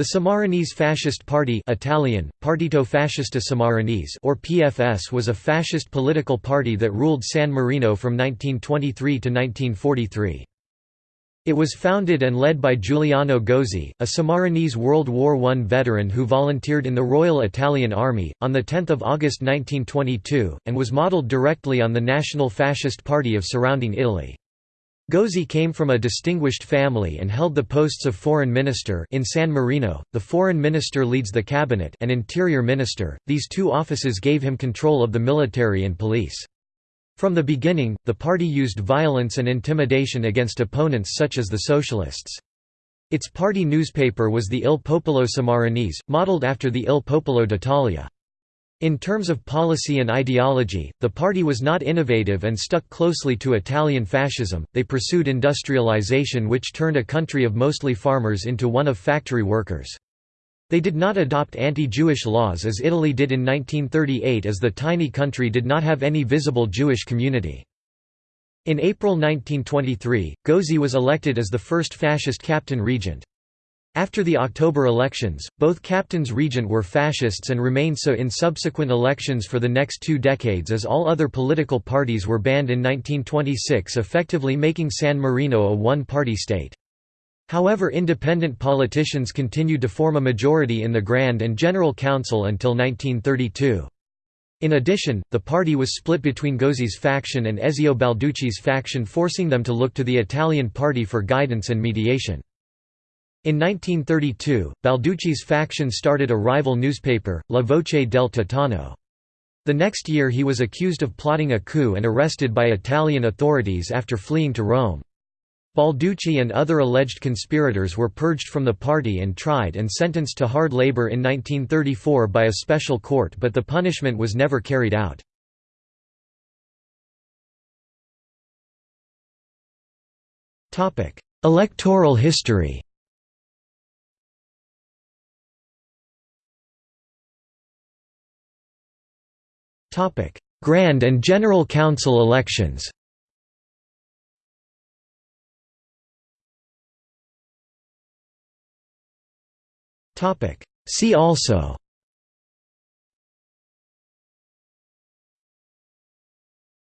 The Sammarinese Fascist Party Italian, Partito Fascista Sammarinese or PFS was a fascist political party that ruled San Marino from 1923 to 1943. It was founded and led by Giuliano Gozzi, a Sammarinese World War I veteran who volunteered in the Royal Italian Army, on 10 August 1922, and was modelled directly on the National Fascist Party of surrounding Italy. Gozzi came from a distinguished family and held the posts of foreign minister in San Marino. The foreign minister leads the cabinet and interior minister. These two offices gave him control of the military and police. From the beginning, the party used violence and intimidation against opponents such as the socialists. Its party newspaper was the Il Popolo Sammarinese, modeled after the Il Popolo d'Italia. In terms of policy and ideology, the party was not innovative and stuck closely to Italian fascism. They pursued industrialization, which turned a country of mostly farmers into one of factory workers. They did not adopt anti-Jewish laws as Italy did in 1938 as the tiny country did not have any visible Jewish community. In April 1923, Gozzi was elected as the first fascist captain regent. After the October elections, both captains regent were fascists and remained so in subsequent elections for the next two decades as all other political parties were banned in 1926 effectively making San Marino a one-party state. However independent politicians continued to form a majority in the Grand and General Council until 1932. In addition, the party was split between Gozzi's faction and Ezio Balducci's faction forcing them to look to the Italian party for guidance and mediation. In 1932, Balducci's faction started a rival newspaper, La Voce del Titano. The next year he was accused of plotting a coup and arrested by Italian authorities after fleeing to Rome. Balducci and other alleged conspirators were purged from the party and tried and sentenced to hard labor in 1934 by a special court but the punishment was never carried out. Electoral history Grand and General Council elections. See also